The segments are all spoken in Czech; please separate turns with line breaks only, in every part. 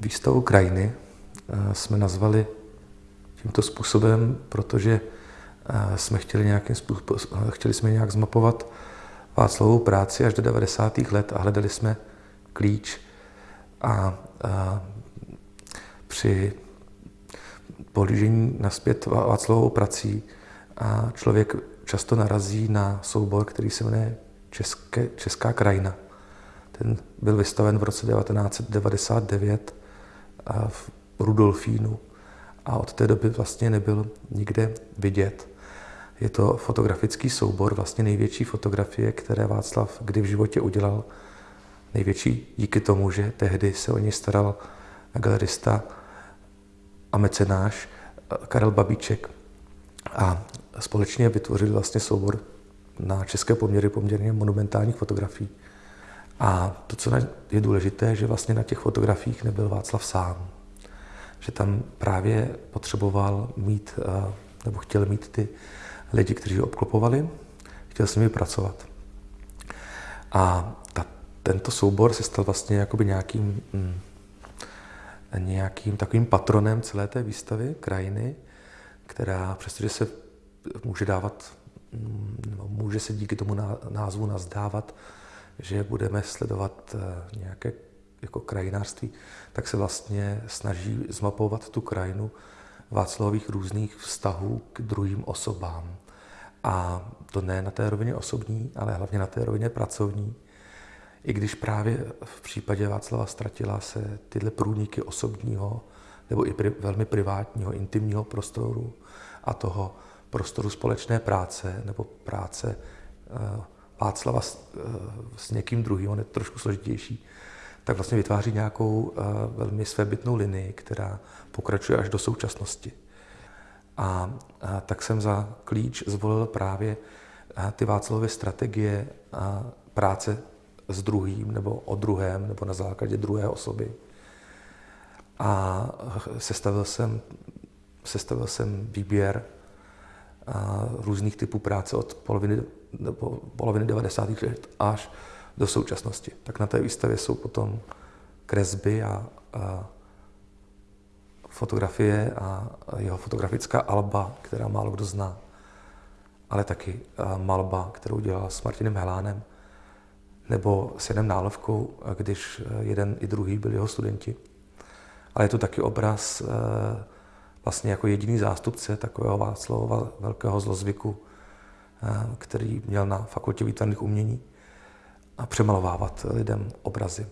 Výstavu krajiny eh, jsme nazvali tímto způsobem, protože eh, jsme chtěli, nějakým způsobem, chtěli jsme nějak zmapovat Václavovou práci až do 90. let a hledali jsme klíč a, a při pohlížení naspět Václavovou prací a člověk často narazí na soubor, který se jmenuje České, Česká krajina. Ten byl vystaven v roce 1999 v Rudolfínu a od té doby vlastně nebyl nikde vidět. Je to fotografický soubor, vlastně největší fotografie, které Václav kdy v životě udělal. Největší díky tomu, že tehdy se o něj staral galerista a mecenáš Karel Babíček a společně vytvořili vlastně soubor na české poměry poměrně monumentálních fotografií. A to, co je důležité, že vlastně na těch fotografiích nebyl Václav sám. Že tam právě potřeboval mít, eh, nebo chtěl mít ty lidi, kteří ho obklopovali, chtěl s nimi pracovat. A ta, tento soubor se stal vlastně jakoby nějakým, mm, nějakým takovým patronem celé té výstavy krajiny, která, přestože se může dávat, mm, může se díky tomu názvu nazdávat, že budeme sledovat eh, nějaké jako krajinářství, tak se vlastně snaží zmapovat tu krajinu Václavových různých vztahů k druhým osobám. A to ne na té rovině osobní, ale hlavně na té rovině pracovní. I když právě v případě Václava Stratila se tyhle průniky osobního nebo i pri, velmi privátního, intimního prostoru a toho prostoru společné práce nebo práce uh, Václava s, uh, s někým druhým, on je trošku složitější, tak vlastně vytváří nějakou uh, velmi svébytnou linii, která pokračuje až do současnosti. A, a tak jsem za klíč zvolil právě ty Václavové strategie a práce s druhým nebo o druhém nebo na základě druhé osoby. A sestavil jsem, sestavil jsem výběr různých typů práce od poloviny, nebo poloviny 90. let až do současnosti. Tak na té výstavě jsou potom kresby a, a fotografie a jeho fotografická alba, která málo kdo zná, ale taky malba, kterou dělal s Martinem Helánem, nebo s Janem Nálovkou, když jeden i druhý byli jeho studenti. Ale je to taky obraz vlastně jako jediný zástupce takového Václava velkého zlozvyku, který měl na fakultě výtvarných umění a přemalovávat lidem obrazy.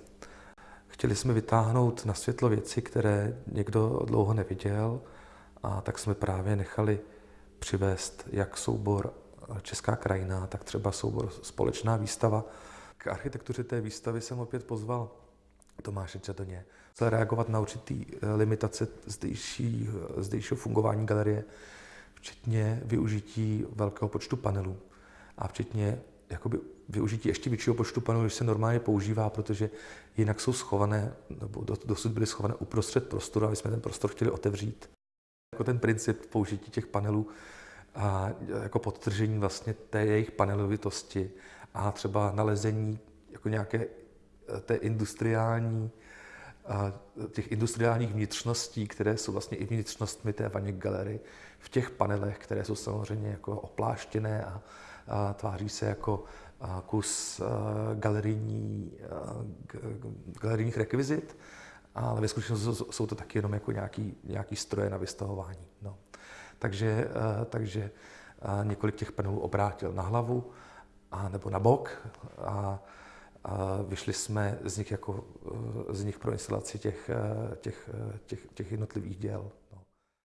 Chtěli jsme vytáhnout na světlo věci, které někdo dlouho neviděl, a tak jsme právě nechali přivést jak soubor Česká krajina, tak třeba soubor Společná výstava. K architektuře té výstavy jsem opět pozval Tomáše Četoně. Chtěl reagovat na určitý eh, limitace zdejší, zdejšího fungování galerie, včetně využití velkého počtu panelů a včetně jakoby využití ještě většího počtu panelů, než se normálně používá, protože jinak jsou schované, nebo dosud byly schované uprostřed prostoru a my jsme ten prostor chtěli otevřít. Jako ten princip použití těch panelů a jako podtržení vlastně té jejich panelovitosti a třeba nalezení jako nějaké eh, té industriální, a těch industriálních vnitřností, které jsou vlastně i vnitřnostmi té Vaněk galerie, v těch panelech, které jsou samozřejmě jako opláštěné a, a tváří se jako kus galerijní, galerijních rekvizit, ale ve skutečnosti jsou to taky jenom jako nějaký, nějaký stroje na vystavování. No. Takže, takže několik těch panelů obrátil na hlavu a, nebo na bok a, a vyšli jsme z nich, jako, z nich pro instalaci těch, těch, těch, těch jednotlivých děl.